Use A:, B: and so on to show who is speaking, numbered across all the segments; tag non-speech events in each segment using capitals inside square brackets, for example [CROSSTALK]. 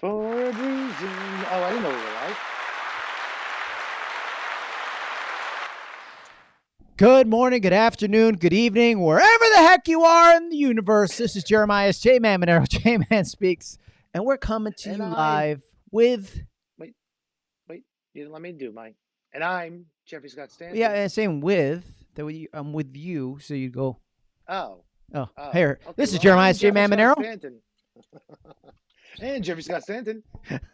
A: For a reason. Oh, I didn't know we were live.
B: Good morning, good afternoon, good evening, wherever the heck you are in the universe. This is Jeremiah's J Man Monero, [LAUGHS] J Man Speaks, and we're coming to
A: And
B: you
A: I-
B: live with,
A: Wait, wait, you didn't let me do mine. And I'm Jeffrey Scott Stanton.
B: yeah, and same with, that we, I'm with you, so you go,
A: Oh.
B: oh,
A: oh.
B: here,
A: Okay,
B: this is
A: well,
B: Jeremiah's J Man
A: Jeffrey Scott
B: Monero.
A: Stanton. [LAUGHS] and Jeffrey Scott Stanton.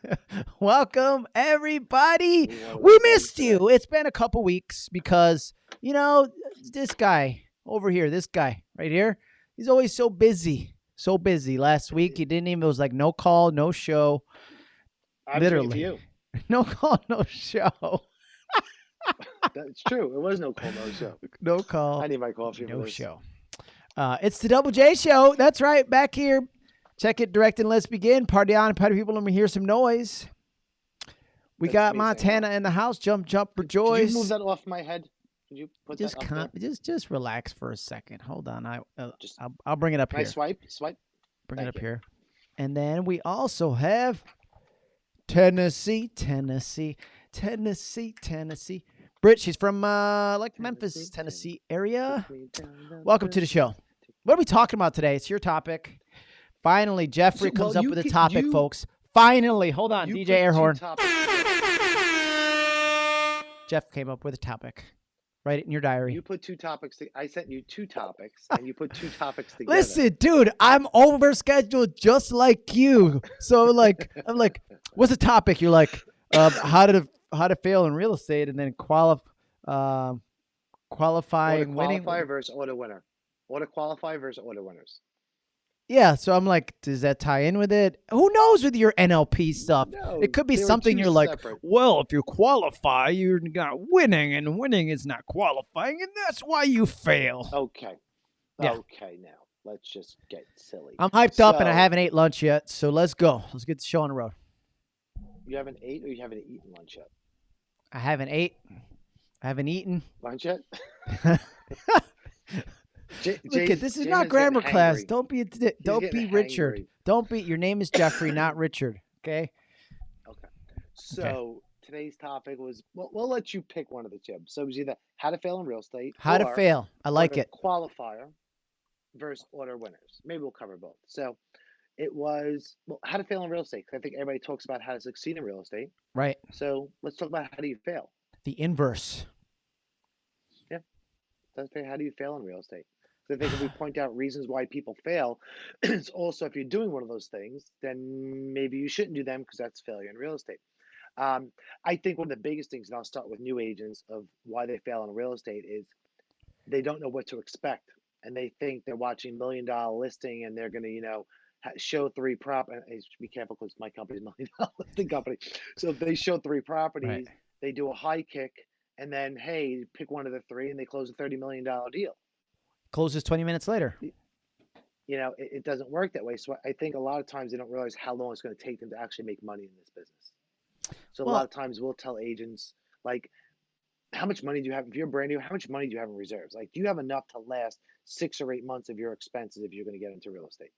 A: [LAUGHS]
B: Welcome, everybody. We missed you. It's been a couple weeks because, you know, this guy over here, this guy right here, he's always so busy. So busy. Last week, he didn't even, it was like no call, no show.
A: I was waiting for
B: literally.
A: you. [LAUGHS]
B: No call, no show. [LAUGHS]
A: That's true. It was no call, no show.
B: No call,
A: I need my coffee.
B: no show. Uh, it's the Double J Show. That's right. Back here. Check it, direct, and let's begin. Party on, party people. Let me hear some noise. We
A: That's
B: got
A: me saying
B: Montana in the house. Jump, jump, rejoice.
A: Did you move that off my head? Did you put
B: just
A: that up
B: just just relax for a second. Hold on. I uh,
A: Just-
B: I'll, I'll bring it up
A: Can I
B: here.
A: swipe? Swipe?
B: Bring it up
A: you.
B: here. And then we also have Tennessee, Tennessee, Tennessee, Tennessee. Britt, she's from uh like Memphis,
A: Tennessee,
B: area.
A: Take me down the
B: Welcome to the show. What are we talking about today? It's your topic. Finally, Jeffrey
A: So, well,
B: comes up
A: you
B: with a topic,
A: you-
B: folks. Finally, hold on, DJ Airhorn. Jeff came up with a topic. Write it in your diary.
A: You put two topics. To, I sent you two topics, [LAUGHS] and you put two topics together.
B: Listen, dude, I'm overscheduled just like you. So like, I'm like, what's the topic? You're like, um, how to how to fail in real estate, and then qualify, um, qualifying, winning.
A: qualifier versus auto winner. Auto qualifier versus auto winners.
B: Yeah. So I'm like, does that tie in with it? Who knows with your NLP stuff?
A: No,
B: It could be something you're like, well, if you qualify, you're not winning, and winning is not qualifying, and that's why you fail.
A: Okay.
B: Yeah.
A: Okay, now let's just get silly.
B: I'm hyped up, and I haven't ate lunch yet. So let's go. Let's get the show on the road.
A: You haven't ate or you haven't eaten lunch yet?
B: I haven't ate. I haven't eaten.
A: Lunch yet? [LAUGHS] [LAUGHS] J- [LAUGHS]
B: Look at this is not grammar class. Don't be a di- don't be Richard.
A: hangry.
B: Don't be. Your name is Jeffrey, not [LAUGHS] Richard. Okay. Okay.
A: So today's topic was well, we'll let you pick one of the two. So it was either how to fail in real estate,
B: How to fail. I like it.
A: Qualifier versus order winners. Maybe we'll cover both. So it was well, how to fail in real estate. I think everybody talks about how to succeed in real estate.
B: Right.
A: So let's talk about how do you fail.
B: The inverse.
A: Yeah. That's. How do you fail in real estate? 'Cause I think if we point out reasons why people fail, [CLEARS THROAT] it's also if you're doing one of those things, then maybe you shouldn't do them because that's failure in real estate. Um, I think one of the biggest things, and I'll start with new agents of why they fail in real estate is they don't know what to expect, and they think they're watching million dollar listing and they're going to, you know, show three prop. and be careful because my company's [LAUGHS] million dollar listing company. So if they show three properties, they do a high kick, and then hey, pick one of the three, and they close a thirty million dollar deal
B: Closes 20 minutes later.
A: you know, it, it doesn't work that way. So I think a lot of times they don't realize how long it's going to take them to actually make money in this business. So a lot of times we'll tell agents like, how much money do you have if you're brand new? How much money do you have in reserves? Like, do you have enough to last six or eight months of your expenses if you're going to get into real estate?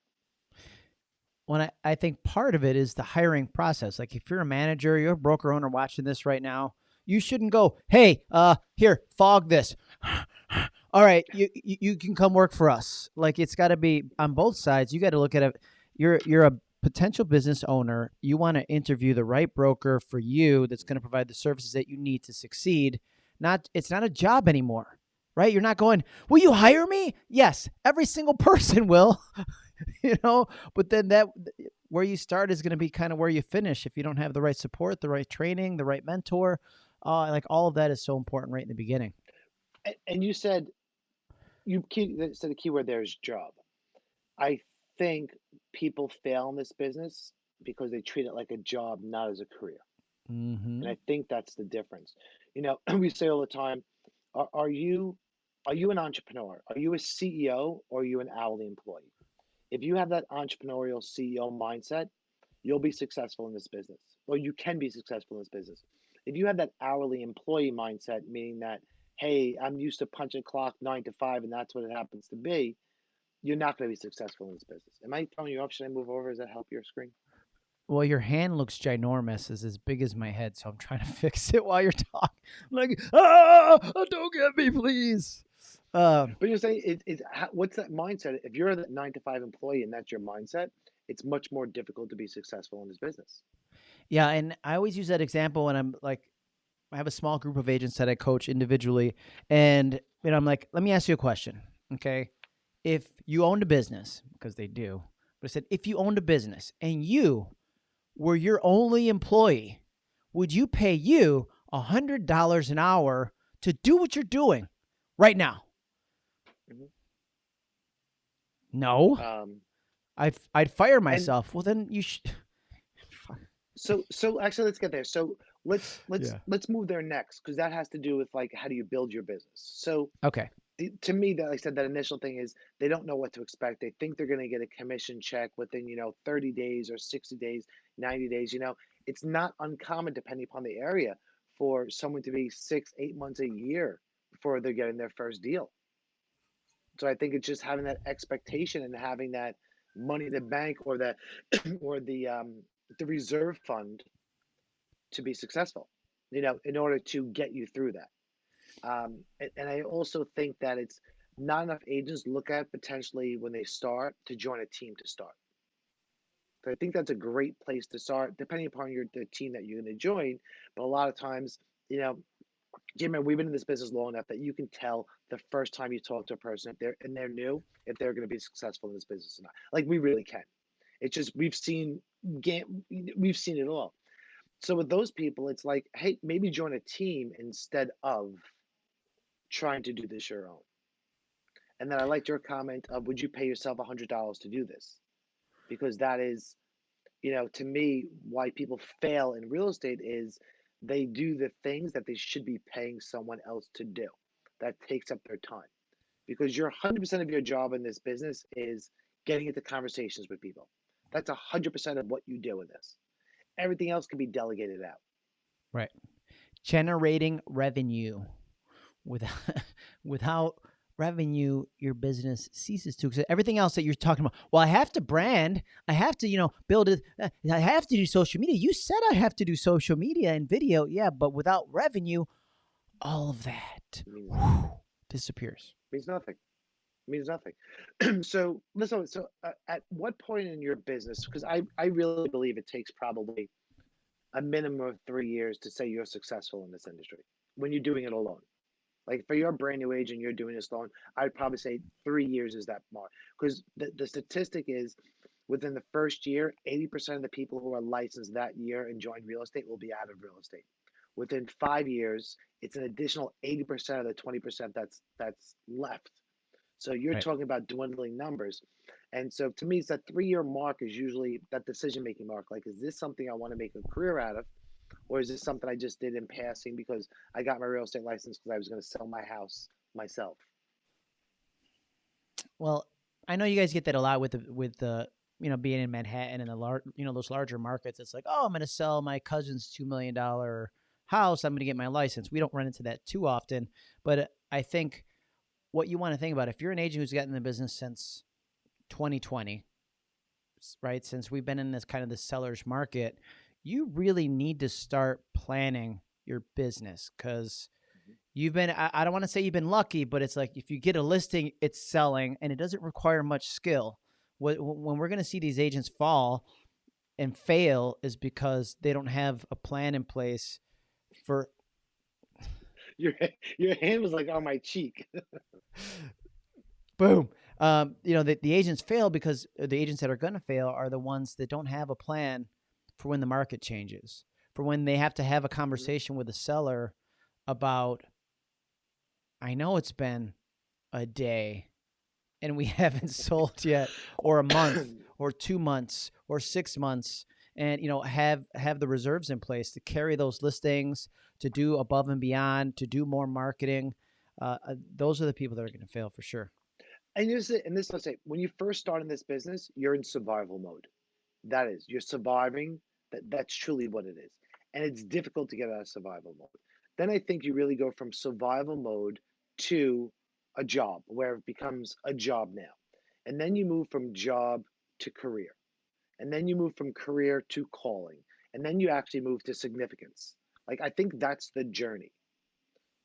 B: When I, I think part of it is the hiring process. Like if you're a manager, you're a broker owner watching this right now, you shouldn't go, hey, uh, here, fog this. All right, you you, can come work for us. Like it's got to be on both sides. You got to look at it. You're you're a potential business owner. You want to interview the right broker for you that's going to provide the services that you need to succeed. Not it's not a job anymore, right? You're not going. Will you hire me? Yes, every single [LAUGHS] person will. [LAUGHS] you know, but then that where you start is going to be kind of where you finish if you don't have the right support, the right training, the right mentor. Uh, like all of that is so important right in the beginning.
A: And you said, you key, said the keyword there is job. I think people fail in this business because they treat it like a job, not as a career.
B: Mm-hmm.
A: and I think that's the difference. You know, [CLEARS THROAT] we say all the time, are, are you are you an entrepreneur? Are you a CEO or are you an hourly employee? If you have that entrepreneurial CEO mindset, you'll be successful in this business, or you can be successful in this business. If you have that hourly employee mindset, meaning that, hey, I'm used to punching clock nine to five and that's what it happens to be, you're not going to be successful in this business. Am I throwing you off? Should I move over? Does that help your screen?
B: Well, your hand looks ginormous. It's as big as my head, so I'm trying to [LAUGHS] fix it while you're talking. I'm like, ah, don't get me, please. Um,
A: But you're saying it, it's what's that mindset? If you're a nine to five employee and that's your mindset, it's much more difficult to be successful in this business.
B: yeah, and I always use that example when I'm like, I have a small group of agents that I coach individually, and know, I'm like, let me ask you a question, okay? If you owned a business, because they do, but I said, if you owned a business and you were your only employee, would you pay you a hundred dollars an hour to do what you're doing right now?
A: Mhm.
B: No,
A: Um,
B: I'd I'd fire myself. well, then you should. [LAUGHS]
A: so so actually, let's get there. So let's let's
B: Yeah.
A: let's move there next because that has to do with like how do you build your business. So
B: Okay.
A: the, to me, that like I said, that initial thing is they don't know what to expect. They think they're going to get a commission check within you know 30 days or 60 days, 90 days. You know, it's not uncommon depending upon the area for someone to be six, eight months a year before they're getting their first deal. So I think it's just having that expectation and having that money in the bank or that [CLEARS THROAT] or the um the reserve fund to be successful. You know, in order to get you through that. Um, and, and I also think that it's not enough agents look at potentially when they start to join a team to start. So I think that's a great place to start, depending upon your the team that you're going to join. But a lot of times, you know, Jim, we've been in this business long enough that you can tell the first time you talk to a person if they're and they're new if they're going to be successful in this business or not. Like we really can. It's just we've seen we've seen it all. So with those people, it's like, hey, maybe join a team instead of trying to do this your own. And then I liked your comment of would you pay yourself a hundred dollars to do this? Because that is, you know, to me, why people fail in real estate is they do the things that they should be paying someone else to do. That takes up their time. Because your 100% of your job in this business is getting into conversations with people. That's 100% of what you do in this. Everything else can be delegated out.
B: Right. Generating revenue. Without [LAUGHS] without revenue, your business ceases to. Because everything else that you're talking about, well, I have to brand. I have to, you know, build it. uh, I have to do social media. You said I have to do social media and video. Yeah, but without revenue, all of that
A: It means,
B: whew, disappears.
A: means nothing. Means nothing. [CLEARS THROAT] so listen. So uh, at what point in your business? Because I I really believe it takes probably a minimum of three years to say you're successful in this industry when you're doing it alone. Like for your brand new agent, you're doing this alone. I'd probably say three years is that mark. Because the, the statistic is within the first year, 80% of the people who are licensed that year and join real estate will be out of real estate. Within five years, it's an additional 80% of the 20% that's that's left. So you're
B: Right.
A: talking about dwindling numbers. And so to me, it's that three year mark is usually that decision making mark. Like, is this something I want to make a career out of? Or is this something I just did in passing because I got my real estate license because I was going to sell my house myself?
B: Well, I know you guys get that a lot with the with the you know being in Manhattan and the large you know those larger markets. It's like, oh, I'm going to sell my cousin's two million dollar house. I'm going to get my license. We don't run into that too often, but I think what you want to think about if you're an agent who's gotten in the business since 2020 right? Since we've been in this kind of the seller's market, you really need to start planning your business because mm-hmm. you've been I, I don't want to say you've been lucky but it's like if you get a listing it's selling and it doesn't require much skill Wh- wh- when we're going to see these agents fall and fail is because they don't have a plan in place for
A: Your your hand was like on my cheek.
B: boom um, you know the, the agents fail because uh, the agents that are going to fail are the ones that don't have a plan for when the market changes for when they have to have a conversation with a seller about i know it's been a day and we [LAUGHS] haven't sold yet or a month [COUGHS] or two months or six months and you know have have the reserves in place to carry those listings to do above and beyond to do more marketing uh, uh, those are the people that are going to fail for sure
A: And this is and this let's say when you first start in this business, you're in survival mode. That is, you're surviving. That that's truly what it is. And it's difficult to get out of survival mode. Then I think you really go from survival mode to a job where it becomes a job now. And then you move from job to career. and then you move from career to calling, and then you actually move to significance. Like I think that's the journey.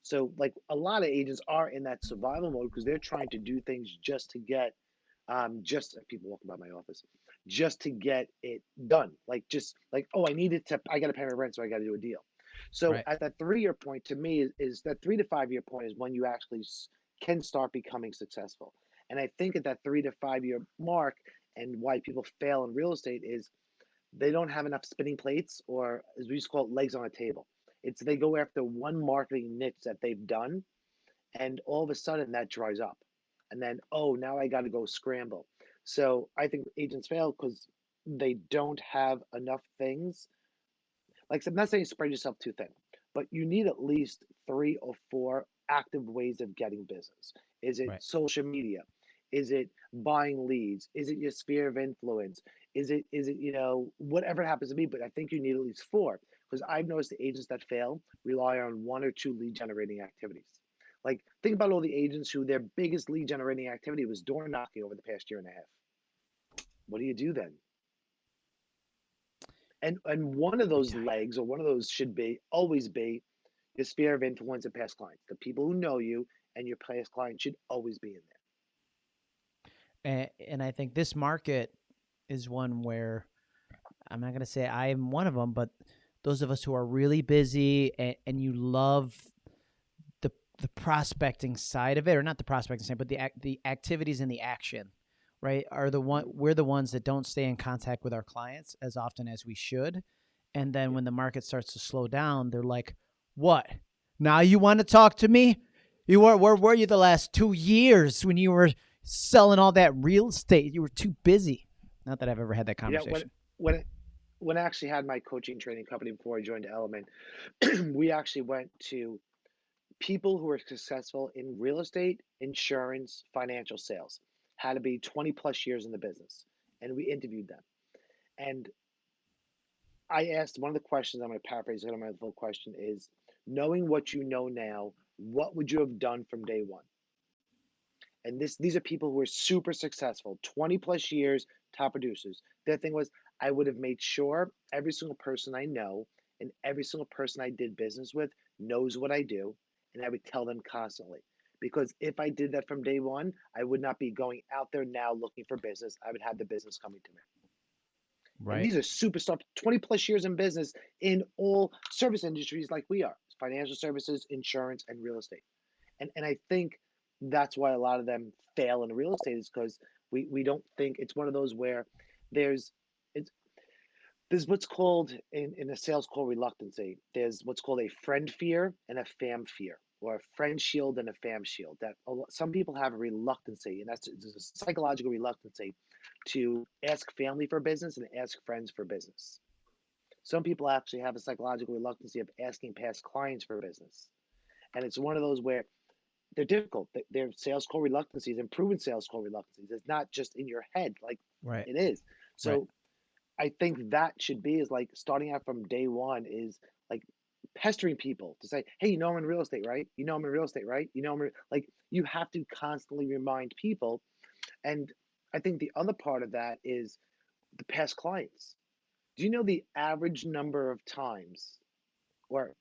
A: So like a lot of agents are in that survival mode because they're trying to do things just to get um just people walking by my office just to get it done like just like oh i needed to i gotta pay my rent so i gotta do a deal so
B: Right.
A: at that three year point to me is, is that three to five year point is when you actually can start becoming successful and i think at that three to five year mark and why people fail in real estate is they don't have enough spinning plates or as we used to call it legs on a table it's they go after one marketing niche that they've done and all of a sudden that dries up. And then oh now i got to go scramble. So i think agents fail because they don't have enough things. Like i'm not saying spread yourself too thin but you need at least three or four active ways of getting business. Is it
B: Right.
A: social media? Is it buying leads? Is it your sphere of influence? Is it is it you know whatever it happens to be but i think you need at least four because i've noticed the agents that fail rely on one or two lead generating activities like, think about all the agents who their biggest lead generating activity was door knocking over the past year and a half. What do you do then? And and one of those legs or one of those should be always be your sphere of influence and past clients. The people who know you and your past clients should always be in there.
B: and, and I think this market is one where I'm not going to say I'm one of them, but those of us who are really busy and, and you love the the prospecting side of it, or not the prospecting side, but the the activities and the action, right? Are the one we're the ones that don't stay in contact with our clients as often as we should, and then when the market starts to slow down, they're like, "What? Now you want to talk to me? You were where were you the last two years when you were selling all that real estate? You were too busy." Not that I've ever had that conversation.
A: when when when I actually had my coaching training company before I joined Element, [CLEARS THROAT] we actually went to people who were successful in real estate, insurance, financial sales, had to be 20 plus years in the business. And we interviewed them. And I asked one of the questions, I'm going to paraphrase it on my full question is knowing what you know now, what would you have done from day one? And this these are people who are super successful, 20 plus years, top producers. Their thing was I would have made sure every single person I know and every single person I did business with knows what I do, and I would tell them constantly. Because if I did that from day one, I would not be going out there now looking for business. I would have the business coming to me. And
B: Right.
A: these are superstar, 20 plus years in business in all service industries like we are financial services, insurance, and real estate. And, and I think that's why a lot of them fail in real estate is because we, we don't think it's one of those where there's it's there's what's called in, in a sales call reluctancy. There's what's called a friend fear and a fam fear, or a friend shield and a fam shield. That some people have a reluctancy, and that's a psychological reluctancy to ask family for business and ask friends for business. Some people actually have a psychological reluctancy of asking past clients for business, and it's one of those where they're difficult. Th- Their sales call reluctancies and proven sales call reluctancies. It's not just in your head, like
B: Right.
A: it is. So
B: Right.
A: I think that should be is like starting out from day one is like pestering people to say, hey, you know I'm in real estate, right? You know I'm in real estate, right? You know I'm like you have to constantly remind people. And I think the other part of that is the past clients. Do you know the average number of times, or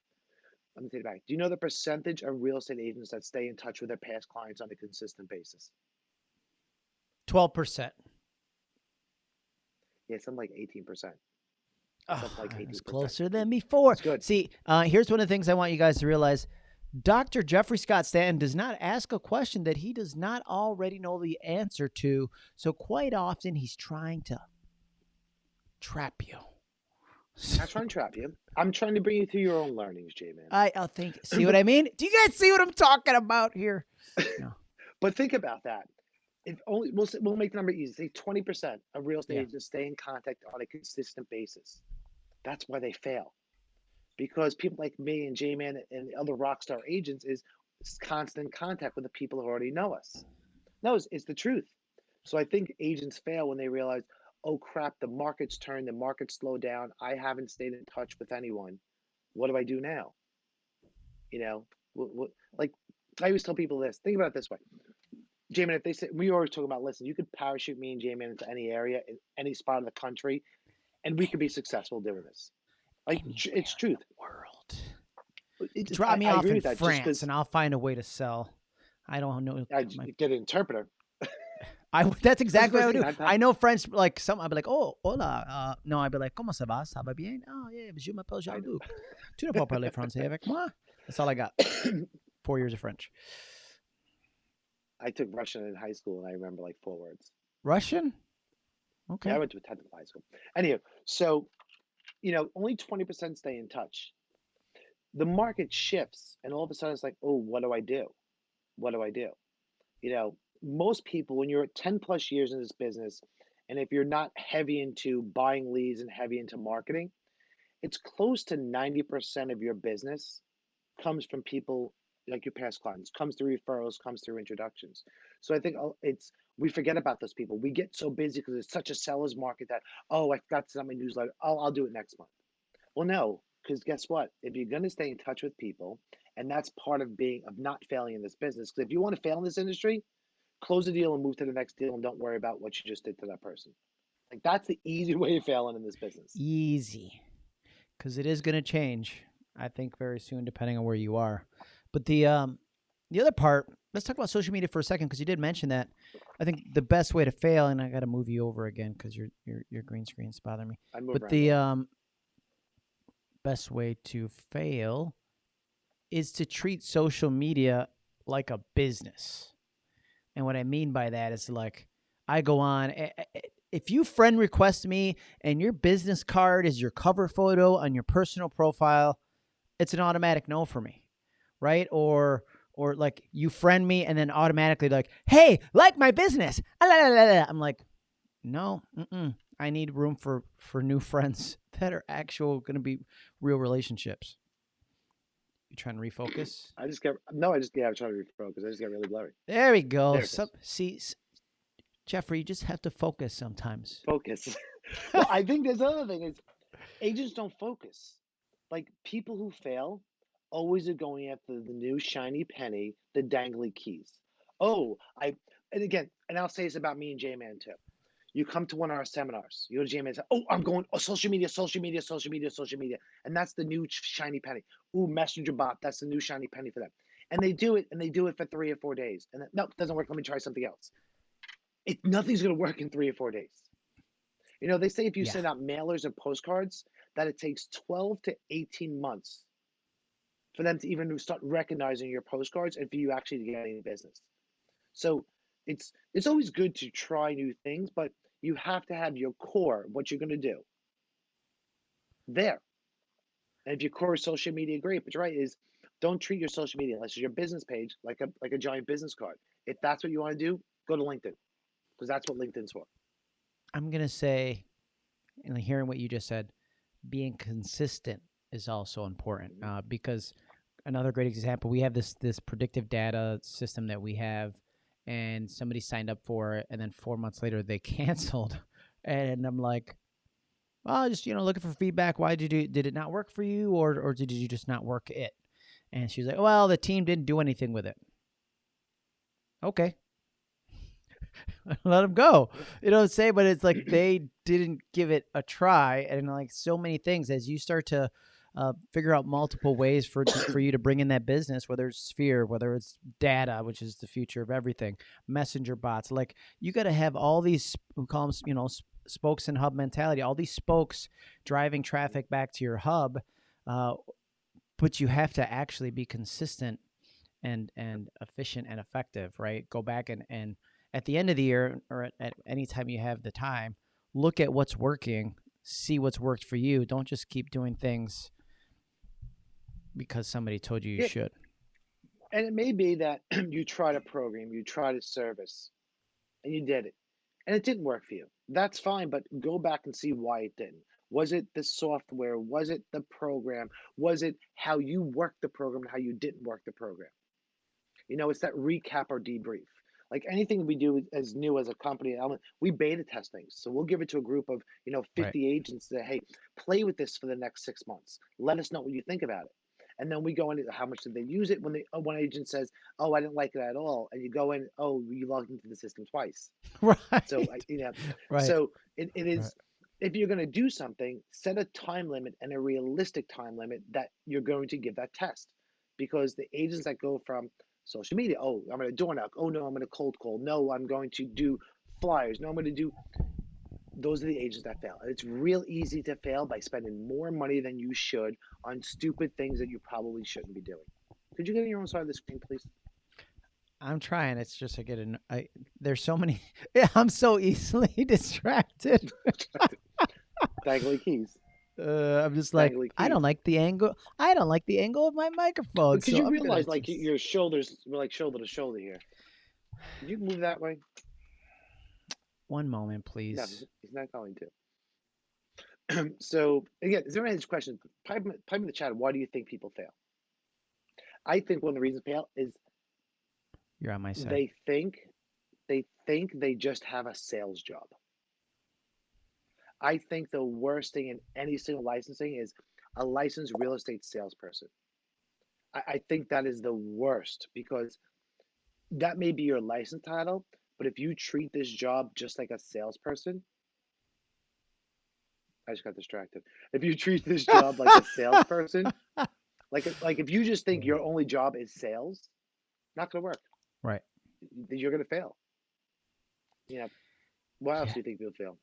A: let me take it back. Do you know the percentage of real estate agents that stay in touch with their past clients on a consistent basis?
B: Twelve percent.
A: Yeah, something like 18%.
B: Oh,
A: like
B: it was closer than before.
A: It's good.
B: See, uh, here's one of the things I want you guys to realize. Dr. Jeffrey Scott Stanton does not ask a question that he does not already know the answer to. So quite often he's trying to trap you.
A: I'm not trying to trap you. I'm trying to bring you through your own learnings, J man.
B: I, I'll think. See what I mean? Do you guys see what I'm talking about here? [LAUGHS] No.
A: But think about that. If only we'll we'll make the number easy. Say 20% of real estate
B: Yeah.
A: agents stay in contact on a consistent basis. That's why they fail. Because people like me and J Man and the other rock star agents is constant contact with the people who already know us. No, it's, it's the truth. So I think agents fail when they realize, oh crap, the market's turned, the market's slowed down. I haven't stayed in touch with anyone. What do I do now? You know, what, what, like I always tell people this. Think about it this way: J-Man, if they say we always talk about, listen, you could parachute me and J-Man into any area in any spot of the country, and we could be successful doing this. Like
B: Anywhere
A: it's truth.
B: world.
A: It
B: Drop
A: I,
B: me
A: I
B: off in
A: that.
B: France, and I'll find a way to sell. I don't know.
A: I
B: my
A: get an interpreter.
B: I [LAUGHS] that's exactly what I would do.
A: I-
B: know French like some. I'd be like, oh, hola. Uh, no, I'd be like, comment ça va? Ça va bien? Oh yeah, je m'appelle. Jean-Luc. Tu ne peux parler français avec moi? That's all I got. [COUGHS] Four years of French.
A: I took Russian in high school, and I remember like four words.
B: Russian?
A: Yeah,
B: Okay.
A: I went to a technical high school. Anyway, so you know, only twenty percent stay in touch. The market shifts, and all of a sudden, it's like, oh, what do I do? What do I do? You know, most people, when you're 10 plus years in this business, and if you're not heavy into buying leads and heavy into marketing, it's close to 90% of your business comes from people like your past clients, comes through referrals, comes through introductions. So I think uh, it's, we forget about those people. We get so busy because it's such a seller's market that, oh, I forgot to send my newsletter. Oh, I'll do it next month. Well, no, because guess what? If you're going to stay in touch with people, and that's part of being, of not failing in this business, because if you want to fail in this industry, close the deal and move to the next deal and don't worry about what you just did to that person. Like that's the easy [LAUGHS] way of failing in this business.
B: Easy, because it is going to change. I think very soon, depending on where you are. But the um, the other part, let's talk about social media for a second, because you did mention that. I think the best way to fail, and I got to move you over again because your your your green screen's bothering me.
A: I move
B: But the um, best way to fail is to treat social media like a business. And what I mean by that is like I go on eh, eh, eh, if you friend request me and your business card is your cover photo on your personal profile, it's an automatic no for me. Right? Or or like you friend me and then automatically like, "Hey, like my business." Ah. I'm like, "No, mm-mm. I need room for for new [LAUGHS] friends that are actual going to be real relationships." You trying to refocus?
A: I just get no. I just yeah. I'm trying to refocus. I just get really blurry.
B: There we go.
A: There
B: Some, see, Jeffrey, you just have to focus sometimes.
A: Focus. [LAUGHS] [LAUGHS] well, I think there's another thing is agents don't focus. Like people who fail always are going after the new shiny penny, the dangly keys. Oh, I and again, and I'll say this about me and J Man too. You come to one of our seminars, you go to J Man and say, Oh, I'm going oh, social media, social media, social media, social media. And that's the new shiny penny. Ooh, messenger bot, that's the new shiny penny for them. And they do it and they do it for three or four days. And then, no, it doesn't work. Let me try something else. It nothing's gonna work in three or four days. You know, they say if you
B: Yeah.
A: send out mailers and postcards, that it takes 12 to 18 months for them to even start recognizing your postcards and for you actually to get any business. So it's it's always good to try new things, but you have to have your core, what you're gonna do, there. And if your core is social media, great. But right, is don't treat your social media unless it's your business page like a like a giant business card. If that's what you want to do, go to LinkedIn. Because that's what LinkedIn's for.
B: I'm gonna say, and hearing what you just said, being consistent is also important
A: Mhm.
B: uh, because another great example we have this this predictive data system that we have and somebody signed up for it and then four months later they [LAUGHS] canceled. And i'm like well just you know looking for feedback. Why did you did it not work for you or or did you just not work it? And she's like well the team didn't do anything with it. Okay. [LAUGHS] Let them go. You know what i'm saying? But it's like they didn't give it a try and like so many things. As you start to uh, figure out multiple ways for for you to bring in that business whether it's sphere whether it's data which is the future of everything messenger bots like you got to have all these we call them you know spokes and hub mentality all these spokes driving traffic back to your hub uh, but you have to actually be consistent and and efficient and effective right? Go back and and at the end of the year or at, at any time you have the time look at what's working see what's worked for you. Don't just keep doing things because somebody told you you
A: Yeah.
B: should
A: And it may be that [CLEARS THROAT] you tried a program, you tried a service, and you did it, and it didn't work for you. That's fine, but go back and see why it didn't. Was it the software? Was it the program? Was it how you worked the program and how you didn't work the program? You know, it's that recap or debrief. Like anything we do as new as a company, we beta test things. So we'll give it to a group of, you know,
B: Right.
A: 50 agents that, hey, play with this for the next six months. Let us know what you think about it. And then we go into how much did they use it when they uh, one agent says, "Oh, I didn't like it at all," and you go in, "Oh, you logged into the system twice." [LAUGHS]
B: right.
A: So I, you know,
B: right.
A: so it, it
B: Right.
A: if you're going to do something, set a time limit and a realistic time limit that you're going to give that test. Because the agents that go from social media, oh, I'm going to door knock. Oh no, I'm going to cold call. No, I'm going to do flyers. No, I'm going to do. Those are the agents that fail. It's real easy to fail by spending more money than you should on stupid things that you probably shouldn't be doing. Could you get on your own side of the screen, please?
B: I'm trying. It's just I get an I there's so many [LAUGHS] I'm so easily [LAUGHS] distracted. [LAUGHS]
A: Dangly keys.
B: Uh, I'm just like
A: Dangly
B: I don't like the angle. I don't like the angle of my microphone.
A: Because
B: so
A: you
B: I'm gonna
A: realize, like, your shoulders, we're like shoulder to shoulder here. Can you move that way?
B: One moment, please.
A: No, he's not going to. [CLEARS THROAT] so again, is there any questions? Pipe, in- pipe in the chat. Why do you think people fail? I think one of the reasons fail is
B: You're on my side.
A: they think they think they just have a sales job. I think the worst thing in any single licensing is a licensed real estate salesperson. I, I think that is the worst because that may be your license title, but if you treat this job just like a salesperson, I just got distracted. If you treat this job like a salesperson, [LAUGHS] like like if you just think your only job is sales, not gonna work.
B: Right.
A: You're gonna fail. You know, why else
B: Yeah.
A: do you think you'll fail?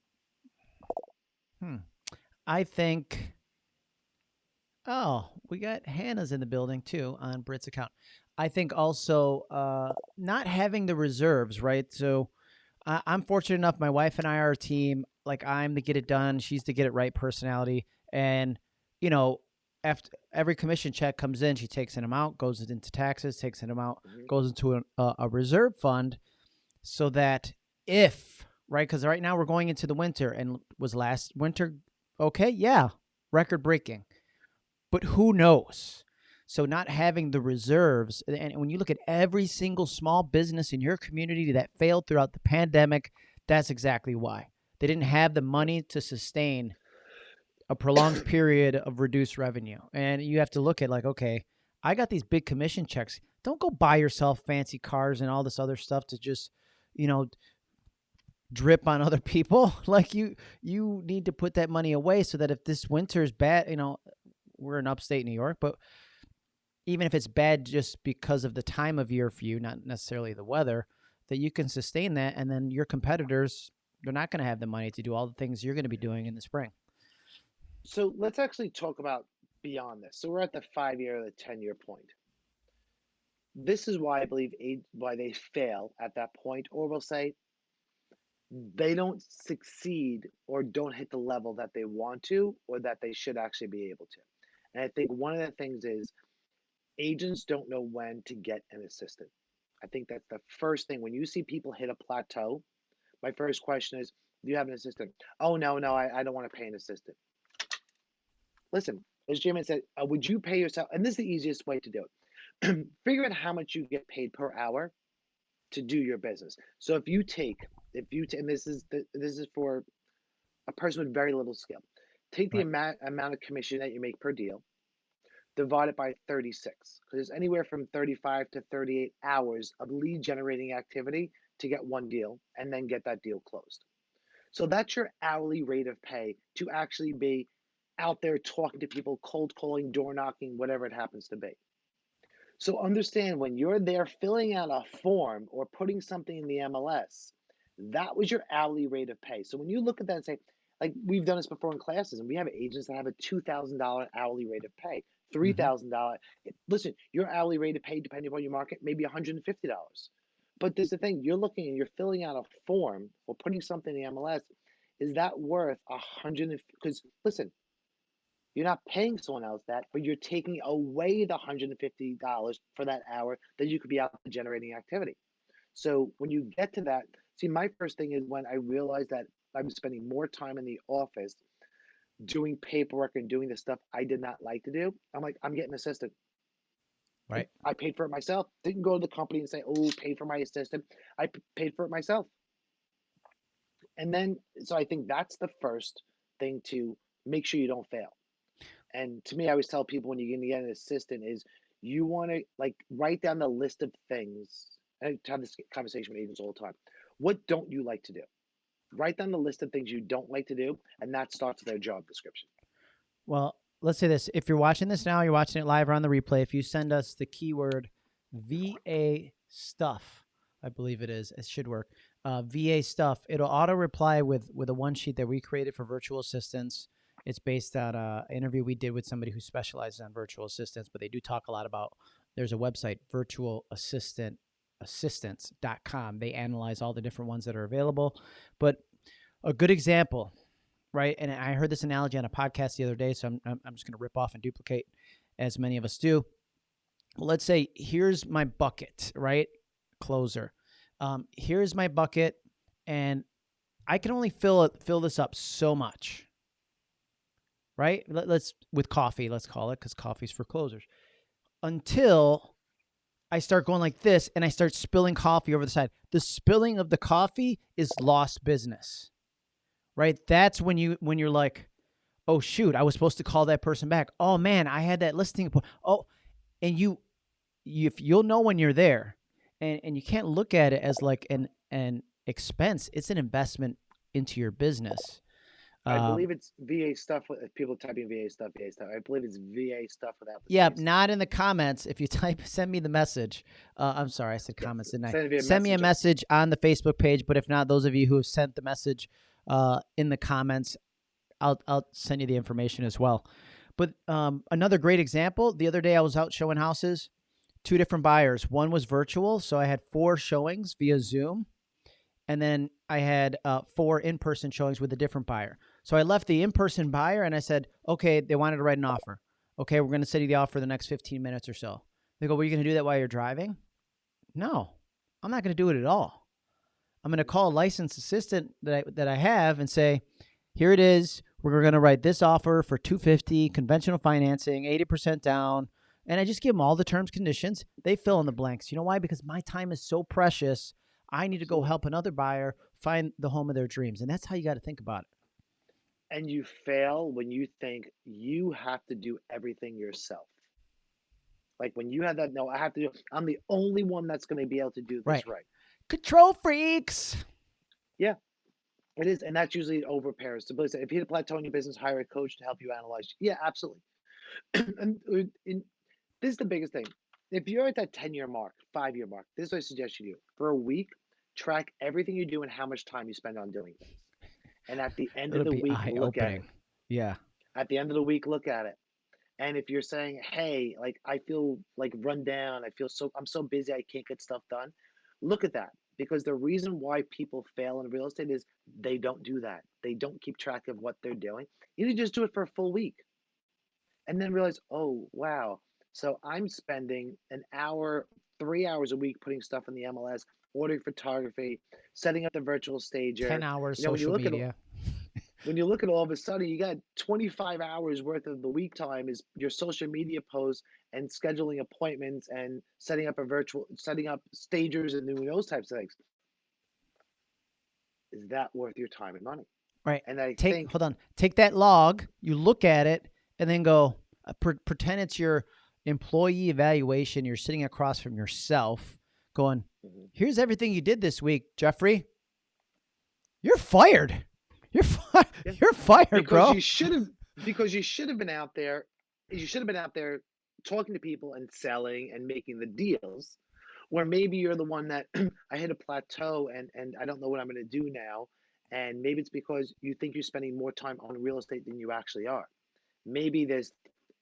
A: Hmm.
B: I think. Oh, we got Hannah's in the building too on Brit's account. I think also uh, not having the reserves, right? So I, I'm fortunate enough. My wife and I are a team. Like I'm the get it done. She's the get it right personality. And you know, after every commission check comes in, she takes an amount, goes into taxes, takes an amount,
A: Mhm.
B: goes into a, a, a reserve fund, so that if right, because right now we're going into the winter, and was last winter okay? Yeah, record breaking. But who knows? So not having the reserves, and- when you look at every single small business in your community that failed throughout the pandemic, that's exactly why. They didn't have the money to sustain a prolonged [COUGHS] period of reduced revenue. And you have to look at like, okay, I got these big commission checks. Don't go buy yourself fancy cars and all this other stuff to just, you know, drip on other [LAUGHS] people. Like you you need to put that money away so that if this winter is bad, you know, we're in upstate New York, but even if it's bad just because of the time of year for you, not necessarily the weather, that you can sustain that and then your competitors they're not going to have the money to do all the things you're going to be doing in the spring.
A: So let's actually talk about beyond this. So we're at the five year or the 10 year point. This is why I believe why they fail at that point, or we'll say they don't succeed or don't hit the level that they want to or that they should actually be able to. And I think one of the things is agents don't know when to get an assistant. I think that's the first thing. When you see people hit a plateau, my first question is, do you have an assistant? Oh, no, no, I, I don't want to pay an assistant. Listen, as Jim said, uh, would you pay yourself? And this is the easiest way to do it. [CLEARS THROAT] Figure out how much you get paid per hour to do your business. So if you take, if you, t- and this is the, this is for a person with very little skill, take the
B: Right.
A: amount amount of commission that you make per deal, divide it by 36, because it's anywhere from 35 to 38 hours of lead generating activity to get one deal and then get that deal closed. So that's your hourly rate of pay to actually be out there talking to people, cold calling, door knocking, whatever it happens to be. So understand when you're there filling out a form or putting something in the MLS, that was your hourly rate of pay. So when you look at that and say, like we've done this before in classes, and we have agents that have a two thousand dollar hourly rate of pay, Mm-hmm. three thousand dollars. Listen, your hourly rate of pay, depending upon your market, maybe one hundred and fifty dollars. But there's the thing: you're looking and you're filling out a form or putting something in the MLS. Is that worth a hundred? Because listen, you're not paying someone else that, but you're taking away the $150 for that hour that you could be out generating activity. So when you get to that, see, my first thing is when I realized that I'm spending more time in the office doing paperwork and doing the stuff I did not like to do. I'm like, I'm getting an assistant.
B: Right.
A: I paid for it myself. Didn't go to the company and say, oh, pay for my assistant. I p- paid for it myself. And then, so I think that's the first thing to make sure you don't fail. And to me, I always tell people when you're going to get an assistant is you want to like write down the list of things. I have this conversation with agents all the time. What don't you like to do? Write down the list of things you don't like to do, and that starts their job description.
B: Well, let's say this. If you're watching this now, you're watching it live or on the replay. If you send us the keyword VA stuff, I believe it is, it should work. Uh, VA stuff, it'll auto reply with with a one sheet that we created for virtual assistants. It's based on uh, an interview we did with somebody who specializes on virtual assistants, but they do talk a lot about. There's a website, virtual assistant assistants.com. They analyze all the different ones that are available. But a good example, right? And I heard this analogy on a podcast the other day, so I'm, I'm just going to rip off and duplicate as many of us do. Let's say here's my bucket, right? Closer. Um, here's my bucket, and I can only fill it, fill this up so much, right? Let, us with coffee, let's call it, because coffee's for closers. Until I start going like this and I start spilling coffee over the side. The spilling of the coffee is lost business. Right? That's when you when you're like, "Oh shoot, I was supposed to call that person back. Oh man, I had that listing Oh, and you, you if you'll know when you're there. And and you can't look at it as like an an expense. It's an investment into your business.
A: I um, believe it's VA stuff. If people typing VA stuff, VA stuff. I believe it's VA stuff without.
B: The yeah, not in the comments. If you [LAUGHS] type, send me the message. Uh, I'm sorry, I said [LAUGHS] comments, didn't I? Send, send me a message on the Facebook page. But if not, those of you who have sent the message uh, in the comments, I'll I'll send you the information as well. But um, another great example. The other day, I was out showing houses. Two different buyers. One was virtual, so I had four showings via Zoom, and then I had uh, four in-person showings with a different buyer. So I left the in-person buyer and I said, okay, they wanted to write an offer. Okay, we're going to send you the offer the next 15 minutes or so. They go, well, you going to do that while you're driving? No, I'm not going to do it at all. I'm going to call a licensed assistant that I, that I have and say, here it is. We're going to write this offer for 250 conventional financing, 80% down. And I just give them all the terms, conditions. They fill in the blanks. You know why? Because my time is so precious. I need to go help another buyer find the home of their dreams. And that's how you got to think about it
A: and you fail when you think you have to do everything yourself. Like when you have that, no, I have to do. I'm the only one that's going to be able to do this right. right.
B: Control freaks.
A: Yeah, it is, and that's usually over pairs. So, if you hit a plateau in your business, hire a coach to help you analyze. Yeah, absolutely. [CLEARS THROAT] and, uh, and this is the biggest thing. If you're at that 10 year mark, five year mark, this is what I suggest you do. For a week, track everything you do and how much time you spend on doing things. And at the end of the week, look at it.
B: Yeah.
A: At the end of the week, look at it. And if you're saying, "Hey, like I feel like run down, I feel so I'm so busy, I can't get stuff done," look at that because the reason why people fail in real estate is they don't do that. They don't keep track of what they're doing. You need to just do it for a full week, and then realize, "Oh, wow." So I'm spending an hour, three hours a week putting stuff in the MLS ordering photography, setting up the virtual stager.
B: 10 hours you know, social when you look media.
A: At, [LAUGHS] when you look at all of a sudden, you got 25 hours worth of the week time is your social media posts and scheduling appointments and setting up a virtual, setting up stagers and doing those types of things. Is that worth your time and money?
B: Right.
A: And I
B: take,
A: think,
B: hold on, take that log, you look at it, and then go, uh, pre- pretend it's your employee evaluation. You're sitting across from yourself going, mm-hmm. here's everything you did this week, Jeffrey. You're fired. You're [LAUGHS] fi- yeah. you're fired,
A: because
B: bro.
A: You should have because you should have been out there. You should have been out there talking to people and selling and making the deals. Where maybe you're the one that [CLEARS THROAT] I hit a plateau and and I don't know what I'm going to do now. And maybe it's because you think you're spending more time on real estate than you actually are. Maybe there's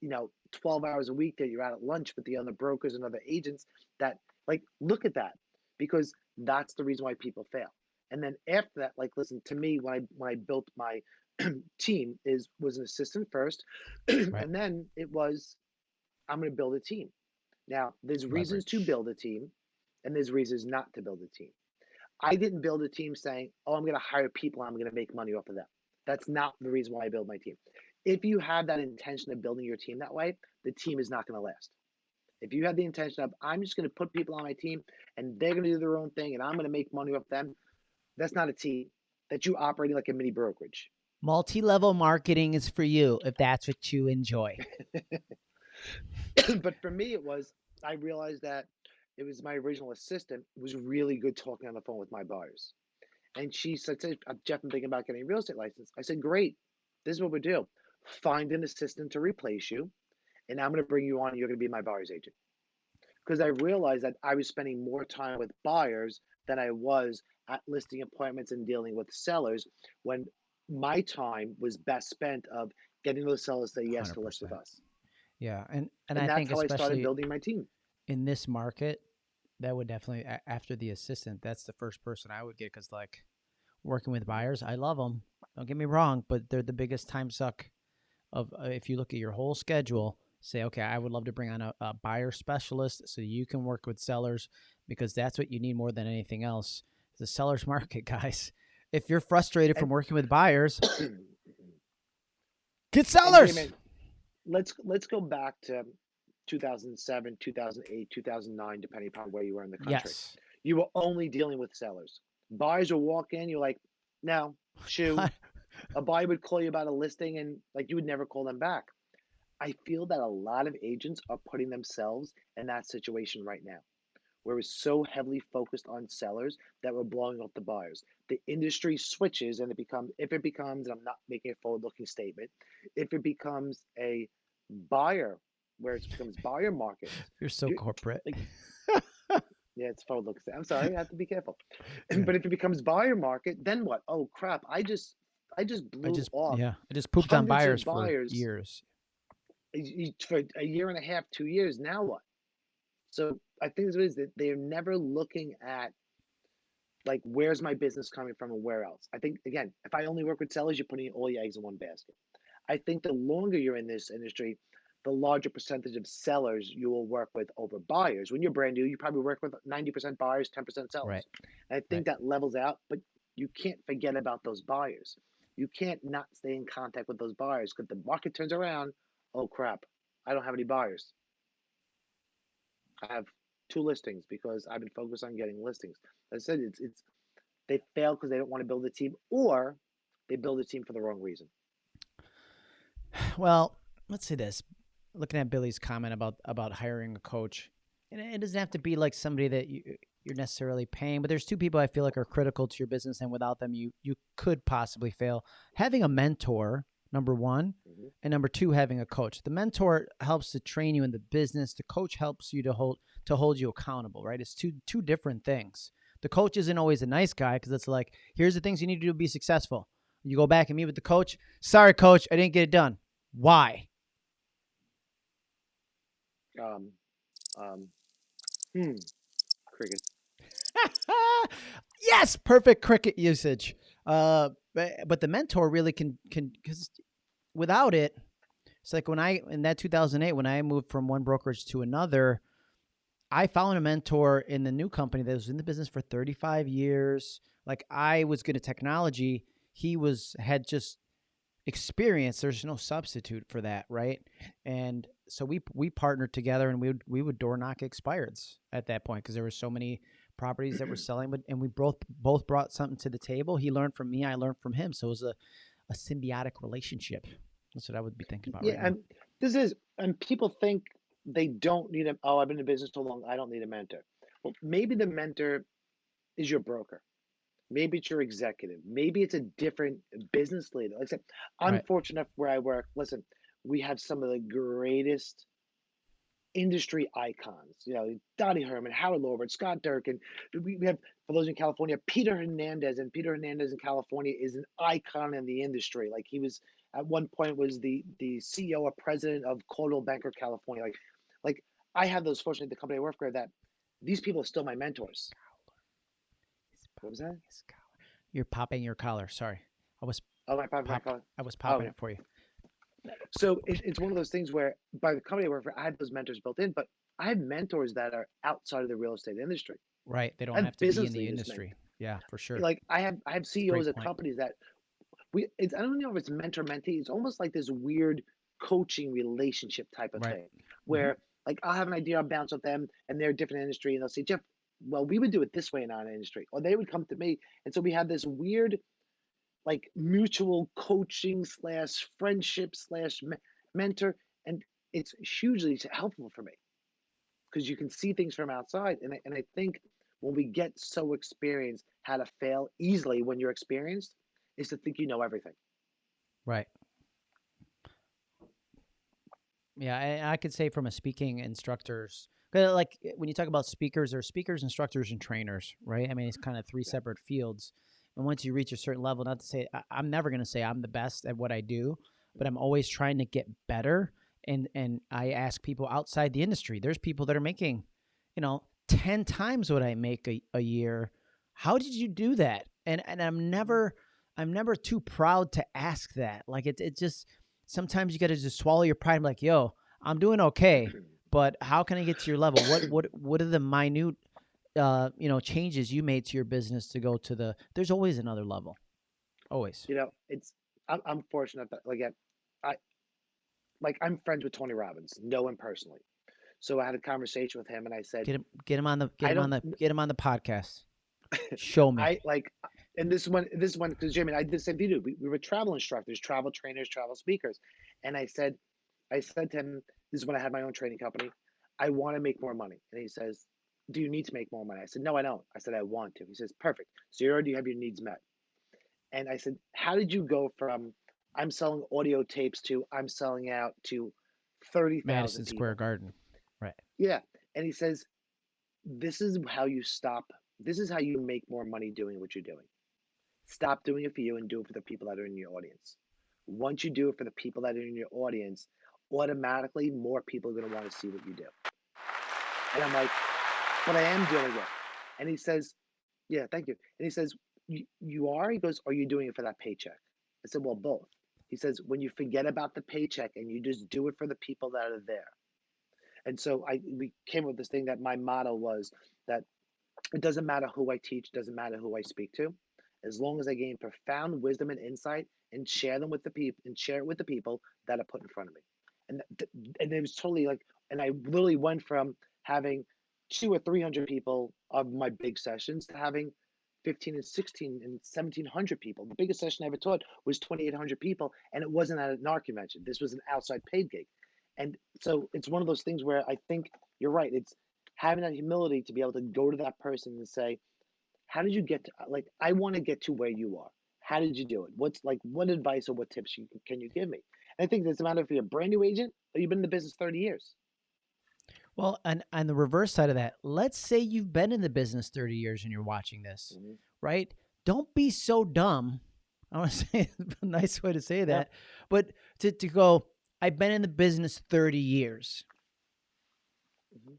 A: you know 12 hours a week that you're out at lunch with the other brokers and other agents that like, look at that because that's the reason why people fail. And then after that, like, listen to me when I when I built my [CLEARS THROAT] team is was an assistant first, [CLEARS THROAT] right. and then it was I'm going to build a team. Now, there's Leverage. reasons to build a team, and there's reasons not to build a team. I didn't build a team saying, "Oh, I'm going to hire people. I'm going to make money off of them." That's not the reason why I build my team. If you have that intention of building your team that way, the team is not going to last. If you have the intention of, I'm just going to put people on my team and they're going to do their own thing and I'm going to make money off them, that's not a team. That you operating like a mini brokerage.
B: Multi-level marketing is for you if that's what you enjoy. [LAUGHS]
A: but for me, it was I realized that it was my original assistant was really good talking on the phone with my buyers. And she said, "Say, uh, Jeff, I'm thinking about getting a real estate license. I said, Great. This is what we do. Find an assistant to replace you, and I'm going to bring you on. And you're going to be my buyer's agent. Because I realized that I was spending more time with buyers than I was at listing appointments and dealing with sellers when my time was best spent of getting those sellers to say yes to list with us.
B: Yeah, and and
A: And
B: I
A: that's
B: think
A: how I started building my team.
B: in this market, that would definitely after the assistant, that's the first person I would get because like working with buyers, I love them. Don't get me wrong, but they're the biggest time suck of uh, if you look at your whole schedule. Say, okay, I would love to bring on a, a buyer specialist so you can work with sellers because that's what you need more than anything else. The sellers [LAUGHS] market, guys. If you're frustrated from working with buyers, [COUGHS] get sellers.
A: Damon, let's let's go back to 2007, 2008, 2009, depending upon where you were in the country.
B: Yes.
A: You were only dealing with sellers. Buyers will walk in, you're like, no, [LAUGHS] shoe. A buyer would call you about a listing and like you would never call them back. I feel that a lot of agents are putting themselves in that situation right now, where we're so heavily focused on sellers that we're blowing up the buyers. The industry switches and it becomes, if it becomes, and I'm not making a forward looking statement, if it becomes a buyer, where it becomes buyer market, [LAUGHS]
B: You're so
A: you-
B: corporate.
A: like, [LAUGHS] yeah, it's forward looking. I'm sorry, I have to be careful. [CLEARS THROAT]
B: Yeah.
A: but if it becomes buyer market, then what? Oh crap! I just, I just blew
B: I just
A: off
B: yeah, I just pooped on
A: hundreds
B: buyers for
A: buyers.
B: years.
A: For a year and a half, two years. Now what? So I think it is that they're never looking at like where's my business coming from and where else. I think again, if I only work with sellers, you're putting all your eggs in one basket. I think the longer you're in this industry, the larger percentage of sellers you will work with over buyers. When you're brand new, you probably work with 90% buyers, 10% sellers.
B: Right.
A: And I think that levels out, but you can't forget about those buyers. You can't not stay in contact with those buyers because the market turns around. Oh crap, I don't have any buyers. I have two listings because I've been focused on getting listings. As I said, it's it's they fail because they don't want to build a team or they build a team for the wrong reason.
B: Well, let's say this. Looking at Billy's comment about about hiring a coach, and it doesn't have to be like somebody that you you're necessarily paying, but there's two people I feel like are critical to your business, and without them, you you could possibly fail. Having a mentor, number one,
A: Mhm.
B: and number two, having a coach. The mentor helps to train you in the business. The coach helps you to hold to hold you accountable. Right? It's two two different things. The coach isn't always a nice guy because it's like, here's the things you need to do to be successful. You go back and meet with the coach. Sorry, coach, I didn't get it done. Why?
A: Um, um, hmm, cricket. [LAUGHS]
B: yes, perfect cricket usage. Uh, but, but the mentor really can can because without it, it's like when I in that 2008 when I moved from one brokerage to another, I found a mentor in the new company that was in the business for 35 years. Like I was good at technology, he was had just experience. There's no substitute for that, right? And so we we partnered together and we would we would door knock expireds at that point because there were so many properties that we're selling, but and we both both brought something to the table. He learned from me, I learned from him. So it was a, a symbiotic relationship. That's what I would be thinking about
A: Yeah,
B: right now.
A: and this is, and people think they don't need a. Oh, I've been in business so long, I don't need a mentor. Well, maybe the mentor is your broker. Maybe it's your executive. Maybe it's a different business leader. Like I said, I'm
B: Right.
A: fortunate enough where I work. Listen, we have some of the greatest industry icons. You know, Dottie Herman, Howard Lorber, Scott Durkin. We we have, for those in California, Peter Hernandez, and Peter Hernandez in California is an icon in the industry. Like he was at one point was the the CEO or president of Coldwell Banker California. Like, like I have those fortunate the company I work for that these people are still my mentors. What was that?
B: You're popping your collar. Sorry, I was
A: Oh, my, my, my
B: Pop-
A: colleague.
B: I was oh. popping
A: yeah.
B: it for you.
A: So it, it's one of those things where by the company I work for, I have those mentors built in, but I have mentors that are outside of the real estate industry.
B: Right. They don't
A: have
B: have to be in the industry. Yeah, for sure.
A: Like I have I have CEOs of
B: point.
A: companies that we it's I don't know if it's mentor mentee, it's almost like this weird coaching relationship type of
B: Right.
A: thing mm-hmm. where like I'll have an idea, I'll bounce with them and they're a different industry and they'll say, Jeff, well, we would do it this way in our industry. Or they would come to me. And so we have this weird like mutual coaching slash friendship slash mentor, and it's hugely helpful for me because you can see things from outside. And I, and I think when we get so experienced how to fail easily when you're experienced, is to think you know everything.
B: Right. Yeah, I, I could say from a speaking instructor's like when you talk about speakers, there's speakers, instructors, and trainers, right? I mean, it's kind of three
A: Yeah.
B: separate fields. And once you reach a certain level, not to say I, I'm never going to say I'm the best at what I do, but I'm always trying to get better. And and I ask people outside the industry. There's people that are making, you know, ten times what I make a, a year. How did you do that? And and I'm never I'm never too proud to ask that. Like it it just sometimes you got to just swallow your pride. And be like, yo, I'm doing okay, [CLEARS THROAT] but how can I get to your level? What what what are the minute, uh, you know, changes you made to your business to go to the? There's always another level, always.
A: You know, it's I'm, I'm fortunate that like I, like I'm friends with Tony Robbins, know him personally. So I had a conversation with him, and I said,
B: Get him get him on the get
A: I
B: him on the get him on the podcast. [LAUGHS] Show me.
A: I like, and this one, this one, because Jimmy, I did the same thing. too. We, we were travel instructors, travel trainers, travel speakers, and I said, I said to him, this is when I had my own training company. I want to make more money, and he says, Do you need to make more money? I said, No, I don't. I said, I want to. He says, Perfect. So you already have your needs met. And I said, How did you go from I'm selling audio tapes to I'm selling out to thirty
B: Madison
A: thousand
B: Square Garden. Right.
A: Yeah. And he says, This is how you stop. This is how you make more money doing what you're doing. Stop doing it for you and do it for the people that are in your audience. Once you do it for the people that are in your audience, automatically more people are going to want to see what you do. And I'm like, But I am dealing with. And he says, Yeah, thank you. And he says, "You you are? He goes, Are you doing it for that paycheck? I said, Well, both. He says, When you forget about the paycheck and you just do it for the people that are there. And so I we came up with this thing that my motto was that it doesn't matter who I teach, doesn't matter who I speak to, as long as I gain profound wisdom and insight and share them with the people and share it with the people that are put in front of me. And th- and it was totally like, and I literally went from having two or three hundred people of my big sessions to having 15 and 16 and 1700 people. The biggest session I ever taught was 2800 people, and it wasn't at an art convention. This was an outside paid gig. And so it's one of those things where I think you're right. It's having that humility to be able to go to that person and say, How did you get to, like, I want to get to where you are. How did you do it? What's like, what advice or what tips you, can you give me? And I think it's a matter if you're a brand new agent or you've been in the business 30 years.
B: Well, and and the reverse side of that, let's say you've been in the business 30 years and you're watching this,
A: Mhm.
B: right? Don't be so dumb. [LAUGHS] I want to say it's a nice way to say that, but to, to go, I've been in the business 30 years.
A: Mhm.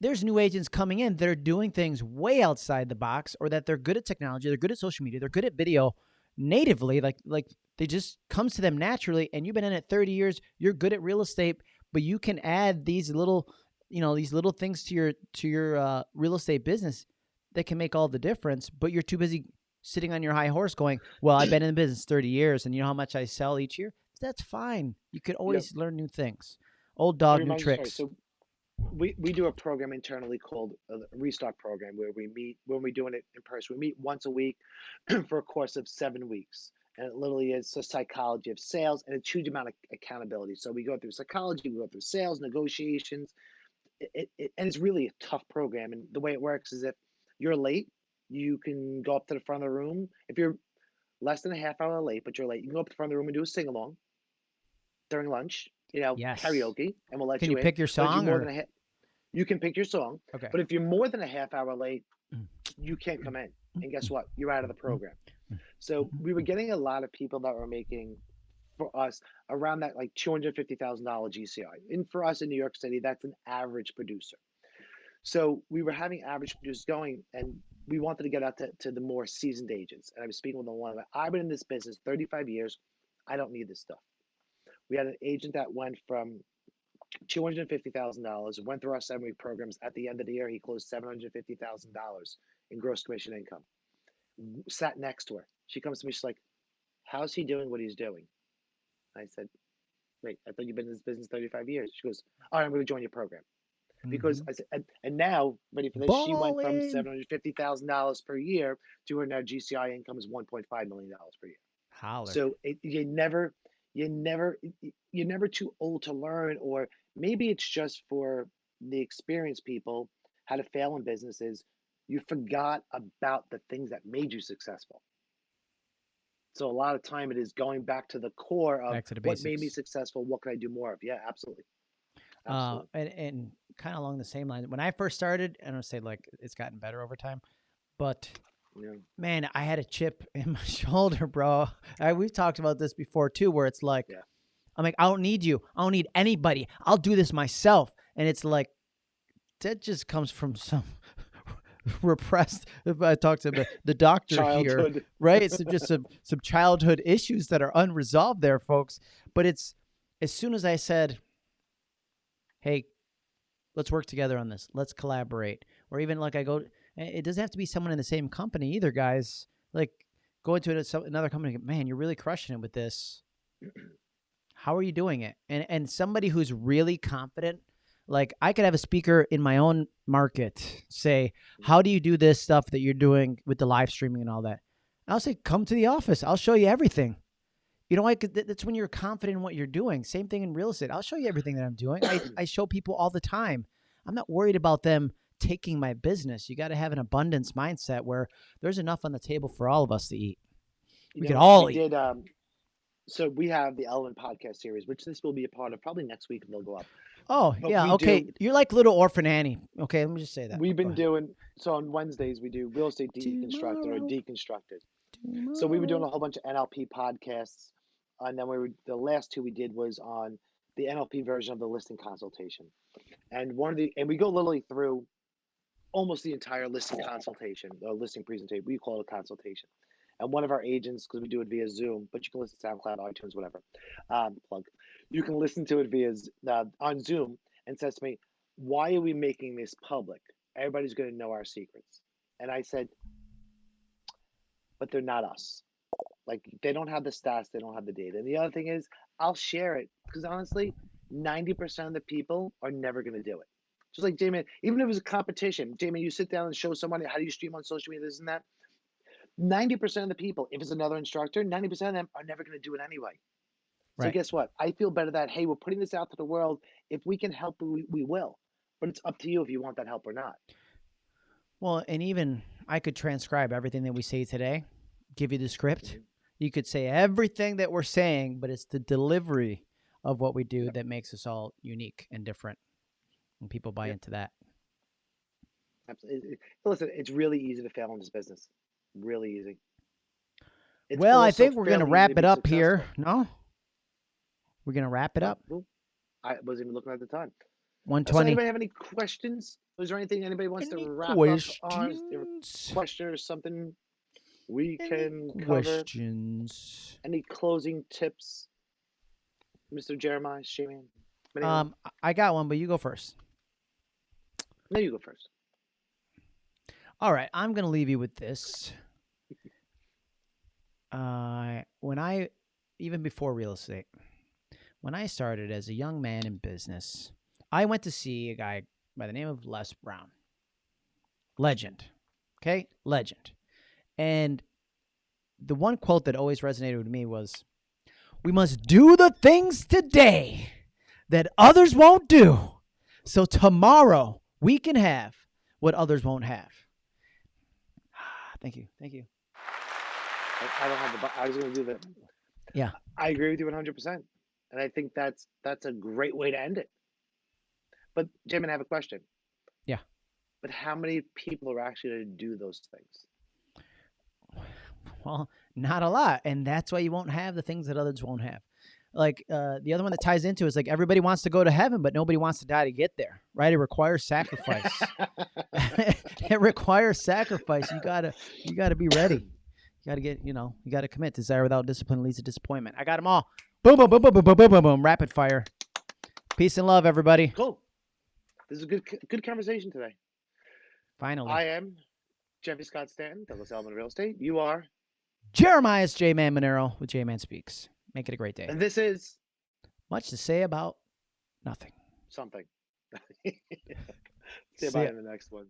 B: There's new agents coming in that are doing things way outside the box, or that they're good at technology, they're good at social media, they're good at video natively, like like they just comes to them naturally. And you've been in it 30 years, you're good at real estate, but you can add these little, you know, these little things to your to your uh, real estate business that can make all the difference. But you're too busy sitting on your high horse going, "Well, I've been in the business 30 years, and you know how much I sell each year." That's fine. You could always learn new things. Old dog, new tricks.
A: So we, we do a program internally called a restock program where we meet when we're doing it in person. We meet once a week [CLEARS THROAT] for a course of seven weeks. And it literally is a psychology of sales and a huge amount of accountability. So we go through psychology, we go through sales, negotiations. It, it, and it's really a tough program. And the way it works is if you're late, you can go up to the front of the room. If you're less than a half hour late, but you're late, you can go up to the front of the room and do a sing along during lunch, you know,
B: Yes.
A: karaoke, and we'll let
B: Can
A: you
B: you pick your
A: But if you're
B: song or
A: ha- you can pick your song,
B: okay?
A: but if you're more than a half hour late,
B: Mm.
A: you can't come in. And guess what? You're out of the program.
B: Mm.
A: So we were getting a lot of people that were making for us around that like two hundred fifty thousand dollar GCI. And for us in New York City, that's an average producer. So we were having average producers going, and we wanted to get out to, to the more seasoned agents. And I was speaking with one. I've been in this business 35 years. I don't need this stuff. We had an agent that went from two hundred and fifty thousand dollars. Went through our seven week programs. At the end of the year, he closed seven hundred fifty thousand dollars in gross commission income. Sat next to her. She comes to me. She's like, "How's he doing what he's doing?" I said, "Wait, I thought you've been in this business thirty five years." She goes, "All right, I'm going to join your program." Because
B: Mhm.
A: I said, and, and now ready for this? She went from seven hundred fifty thousand dollars per year to her now GCI income is one point five million dollars per year.
B: Holler.
A: So it, you never, you never, you're never too old to learn, or maybe it's just for the experienced people how to fail in businesses. You forgot about the things that made you successful. So a lot of time it is going back to the core of
B: the
A: what made me successful. What can I do more of? Yeah, absolutely,
B: Uh, and and kind of along the same line. When I first started, I don't say like it's gotten better over time, but
A: Yeah.
B: man, I had a chip [LAUGHS] in my shoulder, bro. I, we've talked about this before too, where it's like,
A: Yeah.
B: I'm like, I don't need you. I don't need anybody. I'll do this myself. And it's like, that just comes from [LAUGHS] some [LAUGHS] repressed. If I talk to the, the doctor here, [LAUGHS] right? It's just some some childhood issues that are unresolved there, folks. But it's as soon as I said, "Hey, let's work together on this. Let's collaborate," or even like I go, eh, it doesn't have to be someone in the same company either, guys. Like go into another company, man, you're really crushing it with this. How are you doing it? And and somebody who's really confident. Like I could have a speaker in my own market say, "How do you do this stuff that you're doing with the live streaming and all that?" I'll say, come to the office. I'll show you everything. You know, like that's when you're confident in what you're doing. Same thing in real estate. I'll show you everything that I'm doing. I, [COUGHS] I show people all the time. I'm not worried about them taking my business. You got to have an abundance mindset where there's enough on the table for all of us to eat.
A: You
B: We could
A: know,
B: all eat.
A: did. Um, so we have the Elliman podcast series, which this will be a part of. Probably next week they'll go up.
B: Oh,
A: But
B: yeah. Okay.
A: do-
B: You're like little orphan Annie. Okay. Let me just say that.
A: We've been doing so on Wednesdays. We do real estate deconstructed or
B: Tomorrow.
A: deconstructed. So we were doing a whole bunch of NLP podcasts, and then we were the last two we did was on the NLP version of the listing consultation, and one of the and we go literally through almost the entire listing consultation, the listing presentation. We call it a consultation, and one of our agents because we do it via Zoom, but you can listen to SoundCloud, iTunes, whatever. Um, plug. You can listen to it via uh, on Zoom, and says to me, "Why are we making this public? Everybody's going to know our secrets." And I said, but they're not us. Like they don't have the stats, they don't have the data. And the other thing is, I'll share it because honestly, ninety percent of the people are never going to do it. Just like Jamin, even if it was a competition, Jamin, you sit down and show somebody how do you stream on social media, this and that. Ninety percent of the people, if it's another instructor, ninety percent of them are never going to do it anyway. So
B: Right.
A: guess what? I feel better that hey, we're putting this out to the world. If we can help, we, we will. But it's up to you if you want that help or not.
B: Well, and even I could transcribe everything that we say today, give you the script.
A: Mhm.
B: You could say everything that we're saying, but it's the delivery of what we do that makes us all unique and different. And people buy into that.
A: Absolutely. Listen, it's really easy to fail in this business. Really easy. It's
B: well, I think we're going to wrap it up here. No? We're going to wrap it up.
A: I wasn't even looking at the time. Uh, So
B: 120.
A: anybody have any questions? Is there anything anybody wants
B: Any
A: to wrap up on? Is there a
B: questions?
A: question or something we
B: Any
A: can cover?
B: questions?
A: Any closing tips, Mr. Jeremiah Shaman?
B: Um, I- got one, but you go first.
A: no, you go first.
B: All right, I'm going to leave you with this. [LAUGHS] Uh, when I, even before real estate, when I started as a young man in business, I went to see a guy by the name of Les Brown. Legend. Okay? Legend. And the one quote that always resonated with me was We must do the things today that others won't do. So tomorrow we can have what others won't have. Ah, thank you. Thank you.
A: I, don't have the. I was going to do that.
B: Yeah.
A: I agree with you 100, percent and I think that's that's a great way to end it. But Jamin, I have a question.
B: Yeah.
A: But how many people are actually going to do those things? [SIGHS]
B: Well, not a lot. And that's why you won't have the things that others won't have. Like uh, the other one that ties into is like everybody wants to go to heaven, but nobody wants to die to get there, right? It requires sacrifice. [LAUGHS] [LAUGHS] it requires sacrifice. You gotta, you gotta be ready. You gotta get, you know, you gotta commit. Desire without discipline leads to disappointment. I got them all. Boom, boom, boom, boom, boom, boom, boom, boom, boom. Rapid fire. Peace and love, everybody.
A: Cool. This is a good good conversation today.
B: Finally,
A: I am Jeffy Scott Stanton, Douglas Elliman Real Estate. You are,
B: Jeremiah's J Man Monero with J Man Speaks. Make it a great day.
A: and this is
B: Much to say about nothing.
A: something. [LAUGHS] See you bye in the next one.